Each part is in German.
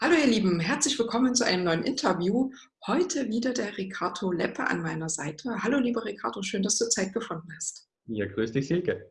Hallo ihr Lieben, herzlich willkommen zu einem neuen Interview. Heute wieder der Ricardo Leppe an meiner Seite. Hallo lieber Ricardo, schön, dass du Zeit gefunden hast. Ja, grüß dich Silke.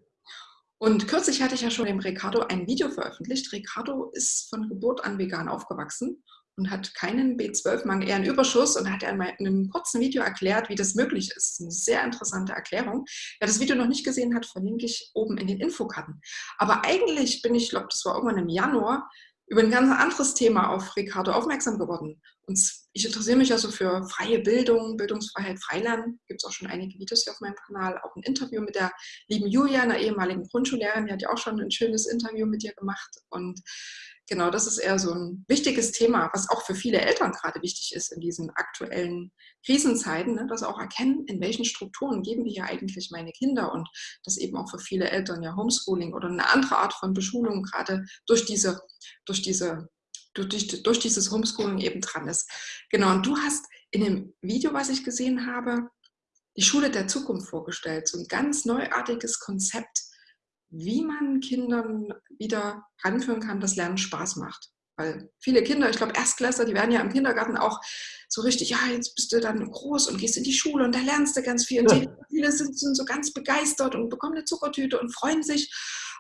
Und kürzlich hatte ich ja schon dem Ricardo ein Video veröffentlicht. Ricardo ist von Geburt an vegan aufgewachsen und hat keinen B12-Mangel, eher einen Überschuss und hat in einem kurzen Video erklärt, wie das möglich ist. Eine sehr interessante Erklärung. Wer das Video noch nicht gesehen hat, verlinke ich oben in den Infokarten. Aber eigentlich bin ich, glaube das war irgendwann im Januar, über ein ganz anderes Thema auf Ricardo aufmerksam geworden. Und ich interessiere mich also für freie Bildung, Bildungsfreiheit, Freilernen. Gibt es auch schon einige Videos hier auf meinem Kanal. Auch ein Interview mit der lieben Julia, einer ehemaligen Grundschullehrerin. Die hat ja auch schon ein schönes Interview mit dir gemacht. Und genau, das ist eher so ein wichtiges Thema, was auch für viele Eltern gerade wichtig ist in diesen aktuellen Krisenzeiten, ne, dass auch erkennen, in welchen Strukturen geben wir hier eigentlich meine Kinder und dass eben auch für viele Eltern ja Homeschooling oder eine andere Art von Beschulung gerade durch diese, durch diese durch, durch dieses Homeschooling eben dran ist. Genau, und du hast in dem Video, was ich gesehen habe, die Schule der Zukunft vorgestellt, so ein ganz neuartiges Konzept, wie man Kindern wieder ranführen kann, dass Lernen Spaß macht. Weil viele Kinder, ich glaube Erstklässler, die werden ja im Kindergarten auch so richtig, ja, jetzt bist du dann groß und gehst in die Schule und da lernst du ganz viel. Und die, viele sind, sind so ganz begeistert und bekommen eine Zuckertüte und freuen sich.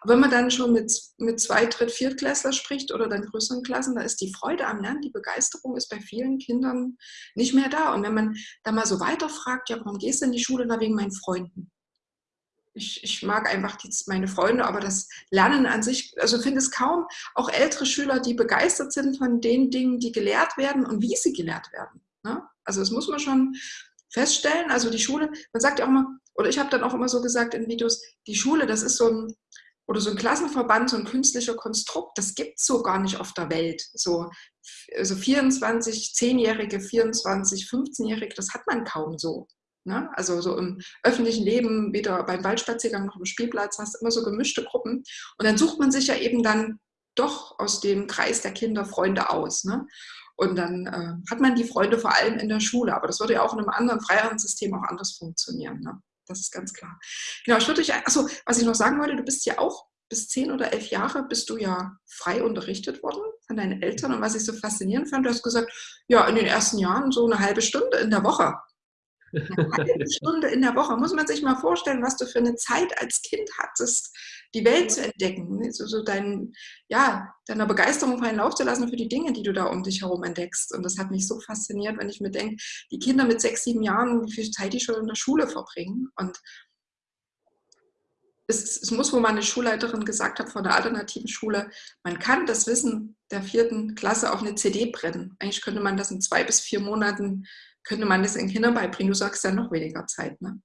Aber wenn man dann schon mit, mit zwei, dritt, viertklässler spricht oder dann größeren Klassen, da ist die Freude am Lernen, die Begeisterung ist bei vielen Kindern nicht mehr da. Und wenn man da mal so weiterfragt, ja, warum gehst du in die Schule? Na, wegen meinen Freunden ich, ich mag einfach die, meine Freunde, aber das Lernen an sich, also finde es kaum auch ältere Schüler, die begeistert sind von den Dingen, die gelehrt werden und wie sie gelehrt werden. Ne? Also das muss man schon feststellen. Also die Schule, man sagt ja auch immer, oder ich habe dann auch immer so gesagt in Videos, die Schule, das ist so ein, oder so ein Klassenverband, so ein künstlicher Konstrukt, das gibt es so gar nicht auf der Welt. So also 24, 10-Jährige, 24, 15-Jährige, das hat man kaum so. Ne? Also so im öffentlichen Leben, weder beim Waldspaziergang noch im Spielplatz, hast du immer so gemischte Gruppen. Und dann sucht man sich ja eben dann doch aus dem Kreis der Kinder Freunde aus. Ne? Und dann äh, hat man die Freunde vor allem in der Schule. Aber das würde ja auch in einem anderen, freieren System auch anders funktionieren. Ne? Das ist ganz klar. Genau, ich würde dich, achso, was ich noch sagen wollte, du bist ja auch bis zehn oder elf Jahre bist du ja frei unterrichtet worden von deinen Eltern. Und was ich so faszinierend fand, du hast gesagt, ja, in den ersten Jahren so eine halbe Stunde in der Woche. Eine Stunde in der Woche. Muss man sich mal vorstellen, was du für eine Zeit als Kind hattest, die Welt zu entdecken. Ne? So, so dein, ja, deiner Begeisterung freien Lauf zu lassen für die Dinge, die du da um dich herum entdeckst. Und das hat mich so fasziniert, wenn ich mir denke, die Kinder mit sechs, sieben Jahren, wie viel Zeit die schon in der Schule verbringen. Und es, es, muss wohl mal eine Schulleiterin gesagt haben von der alternativen Schule, man kann das Wissen der vierten Klasse auf eine CD brennen. Eigentlich könnte man das in zwei bis vier Monaten könnte man das den Kindern beibringen? Du sagst ja noch weniger Zeit, ne?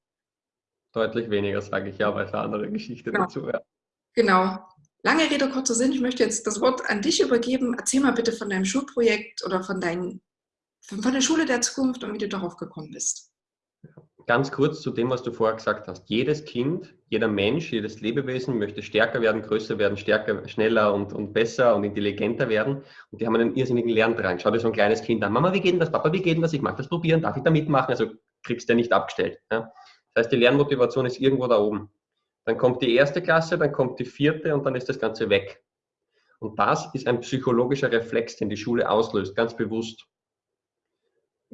Deutlich weniger, sage ich ja, weil es eine andere Geschichte genau. dazu wäre. Genau. Lange Rede, kurzer Sinn. Ich möchte jetzt das Wort an dich übergeben. Erzähl mal bitte von deinem Schulprojekt oder von, dein, von der Schule der Zukunft und wie du darauf gekommen bist. Ganz kurz zu dem, was du vorher gesagt hast. Jedes Kind, jeder Mensch, jedes Lebewesen möchte stärker werden, größer werden, stärker, schneller und, und besser und intelligenter werden. Und die haben einen irrsinnigen Lerndrang. Schau dir so ein kleines Kind an. Mama, wie geht denn das? Papa, wie geht denn das? Ich mag das probieren. Darf ich da mitmachen? Also kriegst du nicht abgestellt. Ja? Das heißt, die Lernmotivation ist irgendwo da oben. Dann kommt die erste Klasse, dann kommt die vierte und dann ist das Ganze weg. Und das ist ein psychologischer Reflex, den die Schule auslöst, ganz bewusst.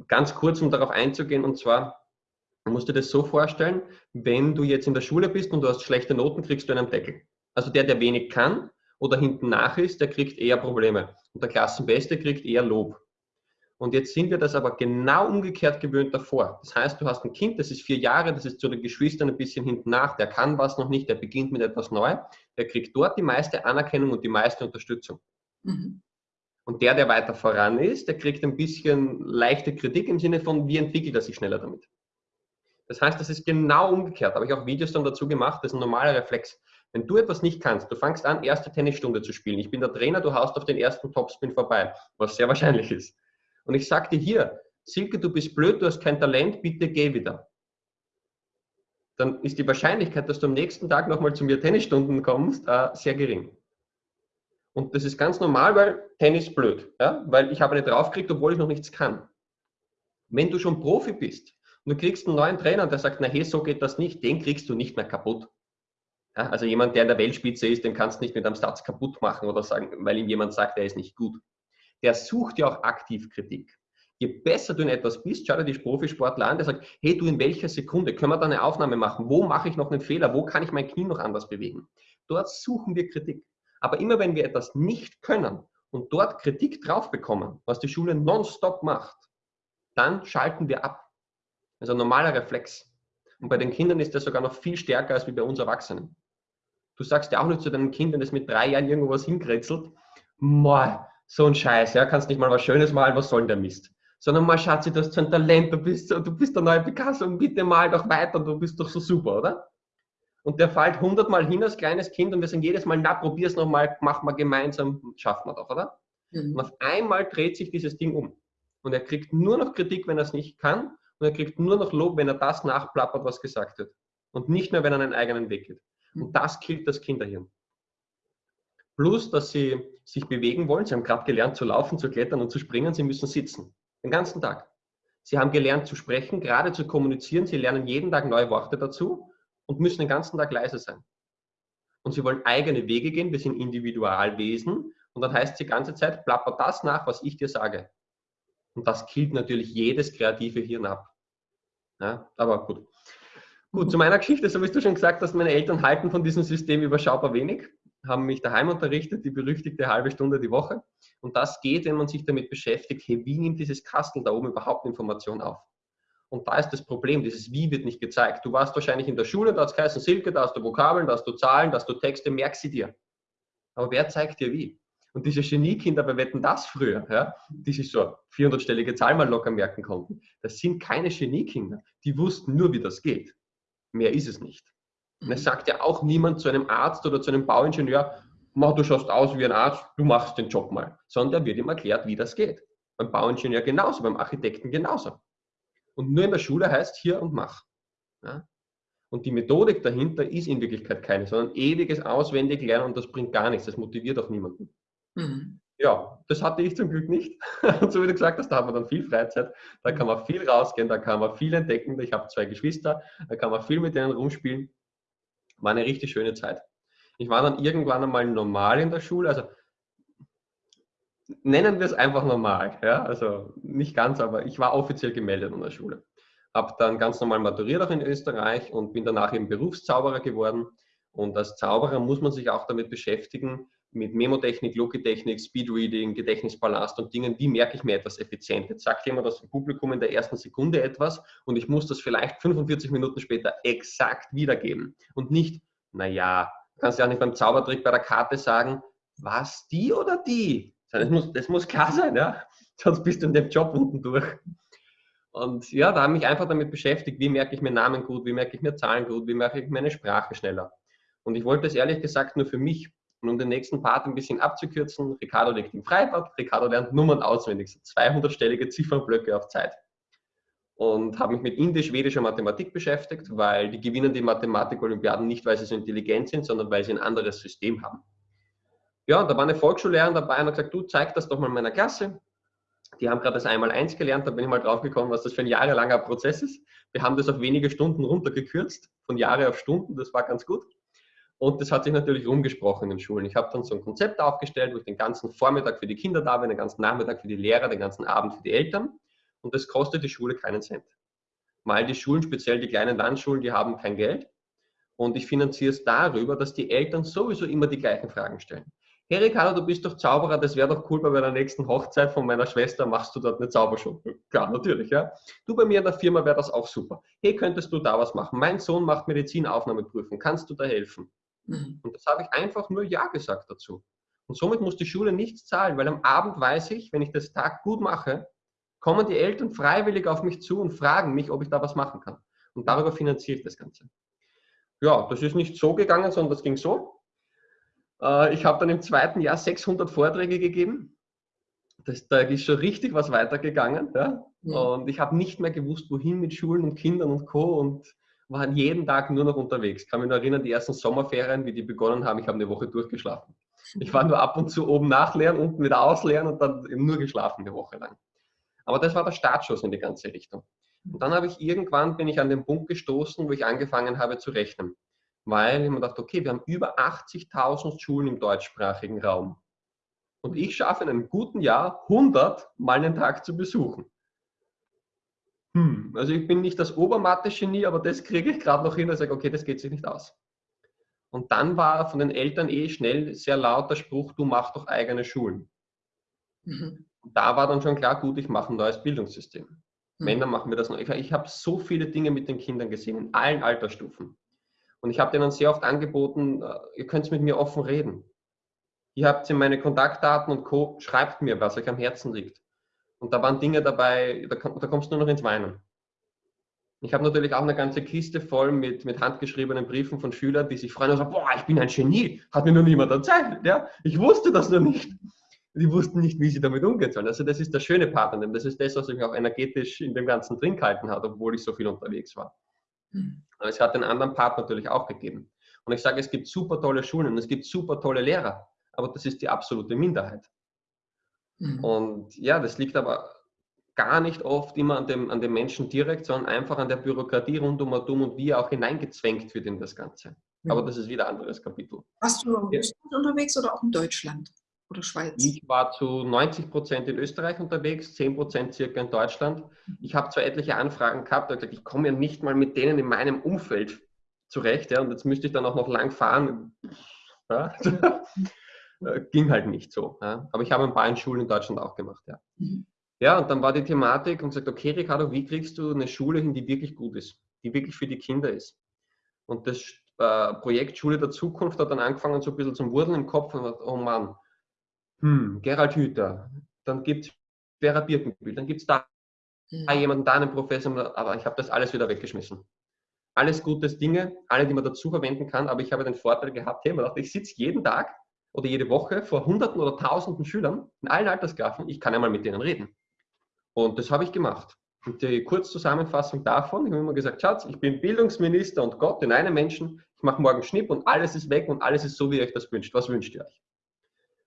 Ganz kurz, um darauf einzugehen, und zwar, Du musst dir das so vorstellen, wenn du jetzt in der Schule bist und du hast schlechte Noten, kriegst du einen Deckel. Also der, der wenig kann oder hinten nach ist, der kriegt eher Probleme. Und der Klassenbeste kriegt eher Lob. Und jetzt sind wir das aber genau umgekehrt gewöhnt davor. Das heißt, du hast ein Kind, das ist vier Jahre, das ist zu den Geschwistern ein bisschen hinten nach, der kann was noch nicht, der beginnt mit etwas neu, der kriegt dort die meiste Anerkennung und die meiste Unterstützung. Mhm. Und der, der weiter voran ist, der kriegt ein bisschen leichte Kritik im Sinne von, wie entwickelt er sich schneller damit. Das heißt, das ist genau umgekehrt. Habe ich auch Videos dann dazu gemacht. Das ist ein normaler Reflex. Wenn du etwas nicht kannst, du fangst an, erste Tennisstunde zu spielen. Ich bin der Trainer, du haust auf den ersten Topspin vorbei, was sehr wahrscheinlich ist. Und ich sage dir hier, Silke, du bist blöd, du hast kein Talent, bitte geh wieder. Dann ist die Wahrscheinlichkeit, dass du am nächsten Tag nochmal zu mir Tennisstunden kommst, äh, sehr gering. Und das ist ganz normal, weil Tennis blöd. Ja? Weil ich habe nicht draufgekriegt, obwohl ich noch nichts kann. Wenn du schon Profi bist, und du kriegst einen neuen Trainer, der sagt, na hey, so geht das nicht, den kriegst du nicht mehr kaputt. Ja, also jemand, der in der Weltspitze ist, den kannst du nicht mit einem Satz kaputt machen oder sagen, weil ihm jemand sagt, er ist nicht gut. der sucht ja auch aktiv Kritik. Je besser du in etwas bist, schau dir die Profisportler an, der sagt, hey, du in welcher Sekunde können wir da eine Aufnahme machen? Wo mache ich noch einen Fehler? Wo kann ich mein Knie noch anders bewegen? Dort suchen wir Kritik. Aber immer wenn wir etwas nicht können und dort Kritik drauf bekommen, was die Schule nonstop macht, dann schalten wir ab. Also ein normaler Reflex. Und bei den Kindern ist das sogar noch viel stärker als wie bei uns Erwachsenen. Du sagst ja auch nicht zu deinen Kindern, das mit drei Jahren irgendwo was hinkritzelt, Moi, so ein Scheiß, ja, kannst nicht mal was Schönes malen, was soll denn der Mist? Sondern mal, Schatzi, du hast so ein Talent, du bist, du bist der neue Picasso und bitte mal doch weiter, du bist doch so super, oder? Und der fällt hundertmal hin als kleines Kind und wir sagen jedes Mal, na, probier's nochmal, mach mal gemeinsam, schaffen wir doch, oder? Mhm. Und auf einmal dreht sich dieses Ding um. Und er kriegt nur noch Kritik, wenn er es nicht kann. Und er kriegt nur noch Lob, wenn er das nachplappert, was gesagt wird. Und nicht mehr, wenn er einen eigenen Weg geht. Und das killt das Kinderhirn. Plus, dass sie sich bewegen wollen. Sie haben gerade gelernt zu laufen, zu klettern und zu springen. Sie müssen sitzen. Den ganzen Tag. Sie haben gelernt zu sprechen, gerade zu kommunizieren. Sie lernen jeden Tag neue Worte dazu und müssen den ganzen Tag leise sein. Und sie wollen eigene Wege gehen. Wir sind Individualwesen. Und dann heißt es die ganze Zeit, plapper das nach, was ich dir sage. Und das killt natürlich jedes kreative Hirn ab. Ja, aber gut. Gut, zu meiner Geschichte, so wie du schon gesagt hast, meine Eltern halten von diesem System überschaubar wenig, haben mich daheim unterrichtet, die berüchtigte halbe Stunde die Woche. Und das geht, wenn man sich damit beschäftigt, hey, wie nimmt dieses Kastel da oben überhaupt Information auf? Und da ist das Problem, dieses Wie wird nicht gezeigt. Du warst wahrscheinlich in der Schule, da hast du Silke, da hast du Vokabeln, da hast du Zahlen, da hast du Texte, merk sie dir. Aber wer zeigt dir wie? Und diese Geniekinder bei Wetten das früher, ja, die sich so 400-stellige Zahl mal locker merken konnten, das sind keine Geniekinder. Die wussten nur, wie das geht. Mehr ist es nicht. Und es mhm. sagt ja auch niemand zu einem Arzt oder zu einem Bauingenieur, du schaust aus wie ein Arzt, du machst den Job mal. Sondern da wird ihm erklärt, wie das geht. Beim Bauingenieur genauso, beim Architekten genauso. Und nur in der Schule heißt hier und mach. Ja? Und die Methodik dahinter ist in Wirklichkeit keine, sondern ewiges Auswendiglernen und das bringt gar nichts. Das motiviert auch niemanden. Mhm ja, das hatte ich zum Glück nicht. So wie du gesagt hast, da hat man dann viel Freizeit, da kann man viel rausgehen, da kann man viel entdecken. Ich habe zwei Geschwister, da kann man viel mit denen rumspielen. War eine richtig schöne Zeit. Ich war dann irgendwann einmal normal in der Schule, also nennen wir es einfach normal. Ja? Also nicht ganz, aber ich war offiziell gemeldet an der Schule. Habe dann ganz normal maturiert auch in Österreich und bin danach eben Berufszauberer geworden. Und als Zauberer muss man sich auch damit beschäftigen, mit Memotechnik, Logitechnik, Speedreading, Gedächtnispalast und Dingen, wie merke ich mir etwas effizient? Jetzt sagt jemand aus dem Publikum in der ersten Sekunde etwas und ich muss das vielleicht 45 Minuten später exakt wiedergeben und nicht, naja, du kannst ja auch nicht beim Zaubertrick bei der Karte sagen, was, die oder die? Das muss, das muss klar sein, ja? sonst bist du in dem Job unten durch. Und ja, da habe ich mich einfach damit beschäftigt, wie merke ich mir Namen gut, wie merke ich mir Zahlen gut, wie merke ich meine Sprache schneller. Und ich wollte es ehrlich gesagt nur für mich und um den nächsten Part ein bisschen abzukürzen, Ricardo liegt im Freibad, Ricardo lernt Nummern auswendig, so 200-stellige Ziffernblöcke auf Zeit. Und habe mich mit indisch-schwedischer Mathematik beschäftigt, weil die gewinnen die Mathematik-Olympiaden nicht, weil sie so intelligent sind, sondern weil sie ein anderes System haben. Ja, da war eine Volksschullehrerin dabei und hat gesagt, du zeig das doch mal meiner Klasse. Die haben gerade das Einmal-Eins gelernt, da bin ich mal drauf gekommen, was das für ein jahrelanger Prozess ist. Wir haben das auf wenige Stunden runtergekürzt, von Jahre auf Stunden, das war ganz gut. Und das hat sich natürlich rumgesprochen in den Schulen. Ich habe dann so ein Konzept aufgestellt, wo ich den ganzen Vormittag für die Kinder da bin, den ganzen Nachmittag für die Lehrer, den ganzen Abend für die Eltern. Und das kostet die Schule keinen Cent. Weil die Schulen, speziell die kleinen Landschulen, die haben kein Geld. Und ich finanziere es darüber, dass die Eltern sowieso immer die gleichen Fragen stellen. Hey Ricardo, du bist doch Zauberer, das wäre doch cool, bei der nächsten Hochzeit von meiner Schwester machst du dort eine Zaubershow. Klar, natürlich, ja. Du bei mir in der Firma wäre das auch super. Hey, könntest du da was machen? Mein Sohn macht Medizinaufnahmeprüfung, kannst du da helfen? Mhm. Und das habe ich einfach nur Ja gesagt dazu. Und somit muss die Schule nichts zahlen, weil am Abend weiß ich, wenn ich das Tag gut mache, kommen die Eltern freiwillig auf mich zu und fragen mich, ob ich da was machen kann. Und darüber finanziere ich das Ganze. Ja, das ist nicht so gegangen, sondern das ging so. Äh, ich habe dann im zweiten Jahr 600 Vorträge gegeben. Das, da ist schon richtig was weitergegangen. Ja? ja. Und ich habe nicht mehr gewusst, wohin mit Schulen und Kindern und Co. Und waren jeden Tag nur noch unterwegs. Ich kann mich noch erinnern, die ersten Sommerferien, wie die begonnen haben, ich habe eine Woche durchgeschlafen. Ich war nur ab und zu oben nachleeren, unten wieder ausleeren und dann nur geschlafen eine Woche lang. Aber das war der Startschuss in die ganze Richtung. Und dann habe ich irgendwann, bin ich an den Punkt gestoßen, wo ich angefangen habe zu rechnen. Weil ich mir dachte, okay, wir haben über 80.000 Schulen im deutschsprachigen Raum. Und ich schaffe in einem guten Jahr 100 mal einen Tag zu besuchen. Hm, also ich bin nicht das Obermathe-Genie, aber das kriege ich gerade noch hin und sage, okay, das geht sich nicht aus. Und dann war von den Eltern eh schnell sehr laut der Spruch, du machst doch eigene Schulen. Mhm. Da war dann schon klar, gut, ich mache ein neues Bildungssystem. Mhm. Männer machen wir das noch. Ich, ich habe so viele Dinge mit den Kindern gesehen, in allen Altersstufen. Und ich habe denen sehr oft angeboten, äh, ihr könnt mit mir offen reden. Ihr habt in meine Kontaktdaten und Co. Schreibt mir, was euch am Herzen liegt. Und da waren Dinge dabei, da, da kommst du nur noch ins Weinen. Ich habe natürlich auch eine ganze Kiste voll mit, mit handgeschriebenen Briefen von Schülern, die sich freuen und sagen, boah, ich bin ein Genie, hat mir noch niemand erzählt. Ja? Ich wusste das noch nicht. Die wussten nicht, wie sie damit umgehen sollen. Also das ist der schöne Part an dem. Das ist das, was mich auch energetisch in dem Ganzen drin gehalten hat, obwohl ich so viel unterwegs war. Mhm. Aber es hat den anderen Part natürlich auch gegeben. Und ich sage, es gibt super tolle Schulen es gibt super tolle Lehrer, aber das ist die absolute Minderheit. Mhm. Und ja, das liegt aber gar nicht oft immer an dem, an dem Menschen direkt, sondern einfach an der Bürokratie rund um und wie er auch hineingezwängt wird in das Ganze. Mhm. Aber das ist wieder ein anderes Kapitel. Warst du in Österreich unterwegs oder auch in Deutschland oder Schweiz? Ich war zu 90 Prozent in Österreich unterwegs, 10 Prozent circa in Deutschland. Ich habe zwar etliche Anfragen gehabt, aber ich komme ja nicht mal mit denen in meinem Umfeld zurecht. Ja, und jetzt müsste ich dann auch noch lang fahren. Ja. Äh, ging halt nicht so. Ja. Aber ich habe ein paar in Schulen in Deutschland auch gemacht. Ja. Mhm. Ja, und dann war die Thematik und gesagt, okay, Ricardo, wie kriegst du eine Schule hin, die wirklich gut ist, die wirklich für die Kinder ist? Und das äh, Projekt Schule der Zukunft hat dann angefangen, so ein bisschen zum Wurdeln im Kopf und gesagt, oh Mann, hm, Gerald Hüther, dann gibt es Vera Birkenbiel, dann gibt es da mhm. jemanden, da einen Professor, aber ich habe das alles wieder weggeschmissen. Alles gutes Dinge, alle, die man dazu verwenden kann, aber ich habe den Vorteil gehabt, hey, man dachte, ich sitze jeden Tag oder jede Woche vor Hunderten oder Tausenden Schülern in allen Altersklassen, ich kann ja mal mit denen reden. Und das habe ich gemacht. Und die Kurzzusammenfassung davon, ich habe immer gesagt, Schatz, ich bin Bildungsminister und Gott in einem Menschen, ich mache morgen Schnipp und alles ist weg und alles ist so, wie ihr euch das wünscht. Was wünscht ihr euch?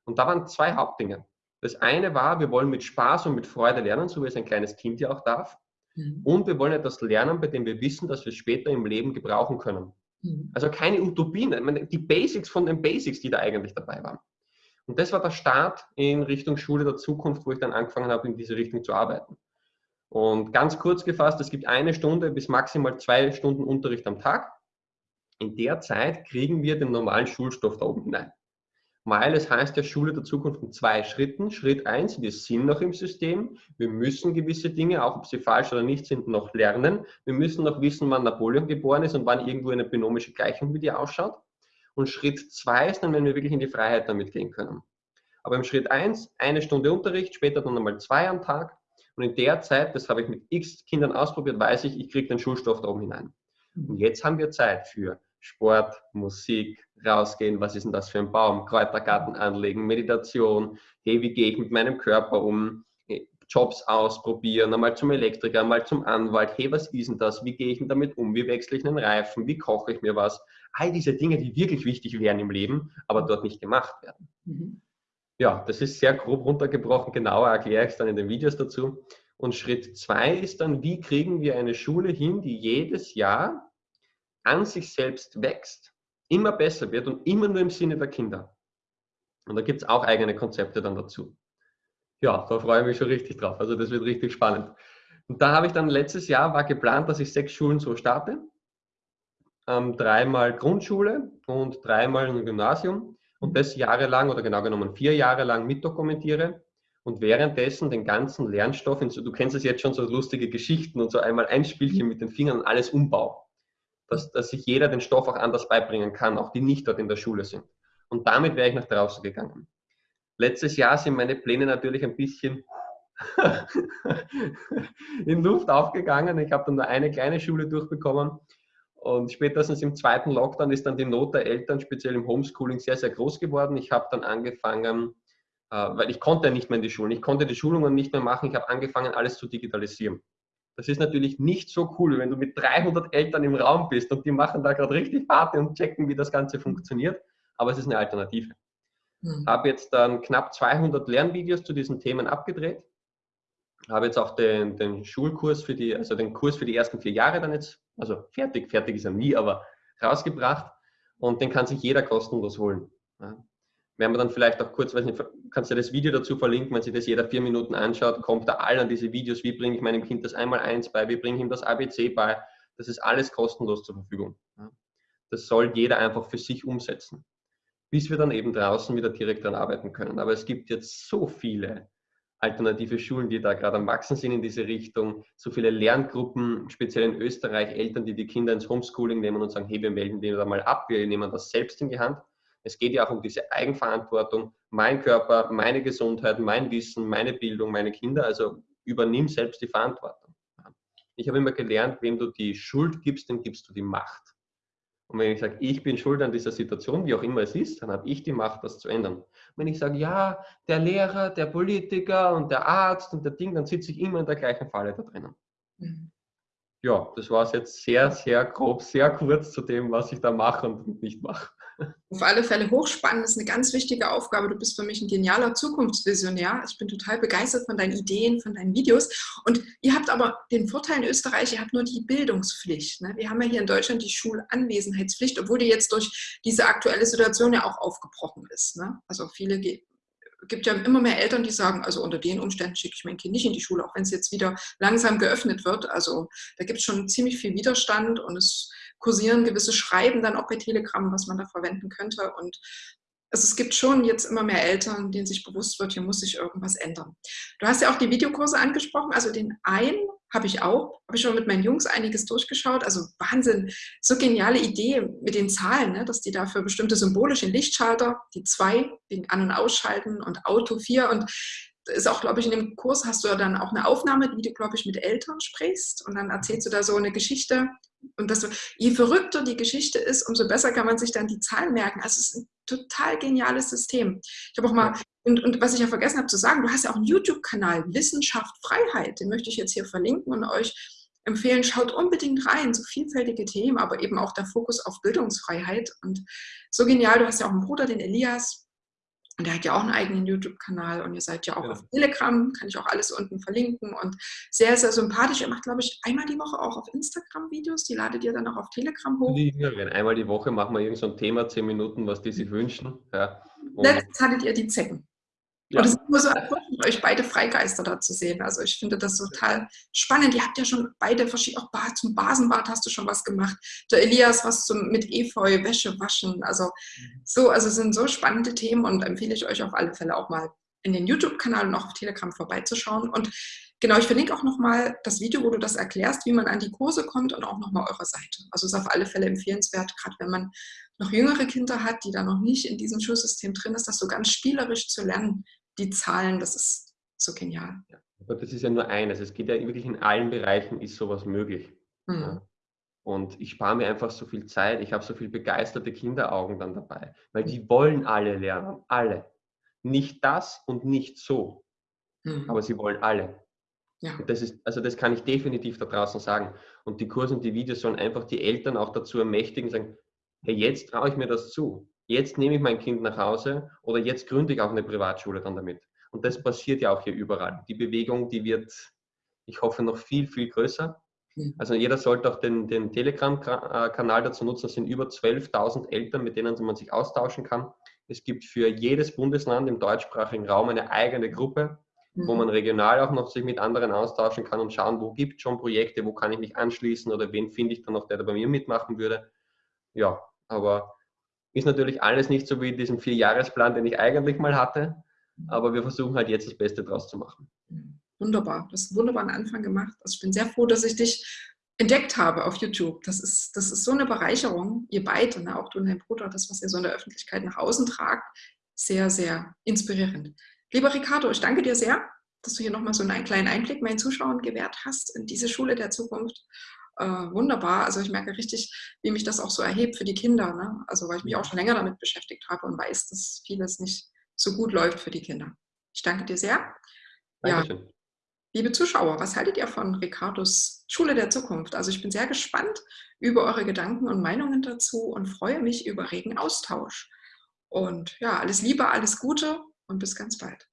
Und da waren zwei Hauptdinge. Das eine war, wir wollen mit Spaß und mit Freude lernen, so wie es ein kleines Kind ja auch darf. Mhm. Und wir wollen etwas lernen, bei dem wir wissen, dass wir es später im Leben gebrauchen können. Mhm. Also keine Utopien, die Basics von den Basics, die da eigentlich dabei waren. Und das war der Start in Richtung Schule der Zukunft, wo ich dann angefangen habe, in diese Richtung zu arbeiten. Und ganz kurz gefasst, es gibt eine Stunde bis maximal zwei Stunden Unterricht am Tag. In der Zeit kriegen wir den normalen Schulstoff da oben hinein. Weil es heißt ja Schule der Zukunft in zwei Schritten. Schritt eins, wir sind noch im System. Wir müssen gewisse Dinge, auch ob sie falsch oder nicht sind, noch lernen. Wir müssen noch wissen, wann Napoleon geboren ist und wann irgendwo eine binomische Gleichung wie die ausschaut. Und Schritt zwei ist dann, wenn wir wirklich in die Freiheit damit gehen können. Aber im Schritt eins eine Stunde Unterricht, später dann nochmal zwei am Tag. Und in der Zeit, das habe ich mit x Kindern ausprobiert, weiß ich, ich kriege den Schulstoff da oben hinein. Und jetzt haben wir Zeit für Sport, Musik, rausgehen, was ist denn das für ein Baum, Kräutergarten anlegen, Meditation, hey, wie gehe ich mit meinem Körper um, Jobs ausprobieren, einmal zum Elektriker, einmal zum Anwalt, hey, was ist denn das, wie gehe ich denn damit um, wie wechsle ich einen Reifen, wie koche ich mir was, all diese Dinge, die wirklich wichtig wären im Leben, aber dort nicht gemacht werden. Mhm. Ja, das ist sehr grob runtergebrochen, genauer erkläre ich es dann in den Videos dazu. Und Schritt zwei ist dann, wie kriegen wir eine Schule hin, die jedes Jahr an sich selbst wächst, immer besser wird und immer nur im Sinne der Kinder. Und da gibt es auch eigene Konzepte dann dazu. Ja, da freue ich mich schon richtig drauf. Also das wird richtig spannend. Und da habe ich dann letztes Jahr war geplant, dass ich sechs Schulen so starte. Ähm, dreimal Grundschule und dreimal ein Gymnasium und das jahrelang oder genau genommen vier Jahre lang mitdokumentiere und währenddessen den ganzen Lernstoff, du kennst es jetzt schon, so lustige Geschichten und so einmal ein Spielchen mit den Fingern und alles umbau. Dass, dass sich jeder den Stoff auch anders beibringen kann, auch die nicht dort in der Schule sind. Und damit wäre ich nach draußen gegangen. Letztes Jahr sind meine Pläne natürlich ein bisschen in Luft aufgegangen. Ich habe dann nur eine kleine Schule durchbekommen. Und spätestens im zweiten Lockdown ist dann die Not der Eltern, speziell im Homeschooling, sehr, sehr groß geworden. Ich habe dann angefangen, äh, weil ich konnte nicht mehr in die Schulen, ich konnte die Schulungen nicht mehr machen, ich habe angefangen, alles zu digitalisieren. Das ist natürlich nicht so cool, wenn du mit 300 Eltern im Raum bist und die machen da gerade richtig Party und checken, wie das Ganze funktioniert. Aber es ist eine Alternative. Mhm. Habe jetzt dann knapp 200 Lernvideos zu diesen Themen abgedreht. Habe jetzt auch den, den Schulkurs für die, also den Kurs für die ersten vier Jahre dann jetzt, also fertig, fertig ist er nie, aber rausgebracht und den kann sich jeder kostenlos holen. Ja. Werden wir dann vielleicht auch kurz, weiß nicht, kannst du das Video dazu verlinken, wenn sich das jeder vier Minuten anschaut, kommt da all an diese Videos, wie bringe ich meinem Kind das einmal eins bei, wie bringe ich ihm das ABC bei, das ist alles kostenlos zur Verfügung. Das soll jeder einfach für sich umsetzen, bis wir dann eben draußen wieder direkt daran arbeiten können. Aber es gibt jetzt so viele alternative Schulen, die da gerade am Wachsen sind in diese Richtung, so viele Lerngruppen, speziell in Österreich, Eltern, die die Kinder ins Homeschooling nehmen und sagen, hey, wir melden den da mal ab, wir nehmen das selbst in die Hand. Es geht ja auch um diese Eigenverantwortung, mein Körper, meine Gesundheit, mein Wissen, meine Bildung, meine Kinder, also übernimm selbst die Verantwortung. Ich habe immer gelernt, wem du die Schuld gibst, dem gibst du die Macht. Und wenn ich sage, ich bin schuld an dieser Situation, wie auch immer es ist, dann habe ich die Macht, das zu ändern. wenn ich sage, ja, der Lehrer, der Politiker und der Arzt und der Ding, dann sitze ich immer in der gleichen Falle da drinnen. Mhm. Ja, das war es jetzt sehr, sehr grob, sehr kurz zu dem, was ich da mache und nicht mache. Auf alle Fälle hochspannend, das ist eine ganz wichtige Aufgabe. Du bist für mich ein genialer Zukunftsvisionär. Ich bin total begeistert von deinen Ideen, von deinen Videos. Und ihr habt aber den Vorteil in Österreich, ihr habt nur die Bildungspflicht. Ne? Wir haben ja hier in Deutschland die Schulanwesenheitspflicht, obwohl die jetzt durch diese aktuelle Situation ja auch aufgebrochen ist. Ne? Also viele gibt ja immer mehr Eltern, die sagen, also unter den Umständen schicke ich mein Kind nicht in die Schule, auch wenn es jetzt wieder langsam geöffnet wird. Also da gibt es schon ziemlich viel Widerstand und es kursieren gewisse Schreiben dann auch bei Telegram, was man da verwenden könnte. Und also es gibt schon jetzt immer mehr Eltern, denen sich bewusst wird, hier muss sich irgendwas ändern. Du hast ja auch die Videokurse angesprochen, also den einen habe ich auch, habe ich schon mit meinen Jungs einiges durchgeschaut, also Wahnsinn, so geniale Idee mit den Zahlen, ne, dass die da für bestimmte symbolische Lichtschalter, die zwei wegen An- und Ausschalten und Auto vier. Und ist auch, glaube ich, in dem Kurs hast du ja dann auch eine Aufnahme, wie du, glaube ich, mit Eltern sprichst. Und dann erzählst du da so eine Geschichte und das, je verrückter die Geschichte ist, umso besser kann man sich dann die Zahlen merken. Also es ist ein total geniales System. Ich habe auch mal, und, und was ich ja vergessen habe zu sagen, du hast ja auch einen YouTube-Kanal, Wissenschaft Freiheit, den möchte ich jetzt hier verlinken und euch empfehlen, schaut unbedingt rein, so vielfältige Themen, aber eben auch der Fokus auf Bildungsfreiheit. Und so genial, du hast ja auch einen Bruder, den Elias, und der hat ja auch einen eigenen YouTube-Kanal und ihr seid ja auch ja. auf Telegram, kann ich auch alles unten verlinken und sehr, sehr sympathisch. Ihr macht, glaube ich, einmal die Woche auch auf Instagram Videos, die ladet ihr dann auch auf Telegram hoch. Ja, einmal die Woche machen wir irgend so ein Thema, zehn Minuten, was die sich wünschen. Ja. Letztens hattet ihr die Zecken. Ja. Und es ist immer so erfrischend, euch beide Freigeister da zu sehen. Also ich finde das total spannend. Ihr habt ja schon beide verschiedene, auch zum Basenbad hast du schon was gemacht. Der Elias was zum, mit Efeu, Wäsche waschen. Also mhm. so, also sind so spannende Themen und empfehle ich euch auf alle Fälle auch mal in den YouTube-Kanal und auch auf Telegram vorbeizuschauen. Und genau, ich verlinke auch nochmal das Video, wo du das erklärst, wie man an die Kurse kommt und auch nochmal eure Seite. Also ist auf alle Fälle empfehlenswert, gerade wenn man noch jüngere Kinder hat, die da noch nicht in diesem Schulsystem drin ist, das so ganz spielerisch zu lernen, die Zahlen, das ist so genial. Ja. Aber das ist ja nur eines. Es geht ja wirklich in allen Bereichen ist sowas möglich. Mhm. Ja. Und ich spare mir einfach so viel Zeit. Ich habe so viel begeisterte Kinderaugen dann dabei, weil die wollen alle lernen, alle. Nicht das und nicht so, mhm. aber sie wollen alle. Ja. Und das ist, also das kann ich definitiv da draußen sagen. Und die Kurse und die Videos sollen einfach die Eltern auch dazu ermächtigen, sagen, hey, jetzt traue ich mir das zu jetzt nehme ich mein Kind nach Hause oder jetzt gründe ich auch eine Privatschule dann damit. Und das passiert ja auch hier überall. Die Bewegung, die wird, ich hoffe, noch viel, viel größer. Also jeder sollte auch den, den Telegram-Kanal dazu nutzen. Es sind über 12.000 Eltern, mit denen man sich austauschen kann. Es gibt für jedes Bundesland im deutschsprachigen Raum eine eigene Gruppe, wo mhm. man regional auch noch sich mit anderen austauschen kann und schauen, wo gibt es schon Projekte, wo kann ich mich anschließen oder wen finde ich dann noch, der da bei mir mitmachen würde. Ja, aber ist natürlich alles nicht so wie in diesem Vierjahresplan, den ich eigentlich mal hatte, aber wir versuchen halt jetzt das Beste draus zu machen. Wunderbar, du hast einen wunderbaren Anfang gemacht. Also ich bin sehr froh, dass ich dich entdeckt habe auf YouTube. Das ist, das ist so eine Bereicherung, ihr beide, ne? auch du und dein Bruder, das, was ihr so in der Öffentlichkeit nach außen tragt, sehr, sehr inspirierend. Lieber Ricardo, ich danke dir sehr, dass du hier nochmal so einen kleinen Einblick meinen Zuschauern gewährt hast in diese Schule der Zukunft äh, wunderbar. Also ich merke richtig, wie mich das auch so erhebt für die Kinder. Ne? Also weil ich mich auch schon länger damit beschäftigt habe und weiß, dass vieles nicht so gut läuft für die Kinder. Ich danke dir sehr. Dankeschön. Ja. Liebe Zuschauer, was haltet ihr von Ricardos Schule der Zukunft? Also ich bin sehr gespannt über eure Gedanken und Meinungen dazu und freue mich über regen Austausch. Und ja, alles Liebe, alles Gute und bis ganz bald.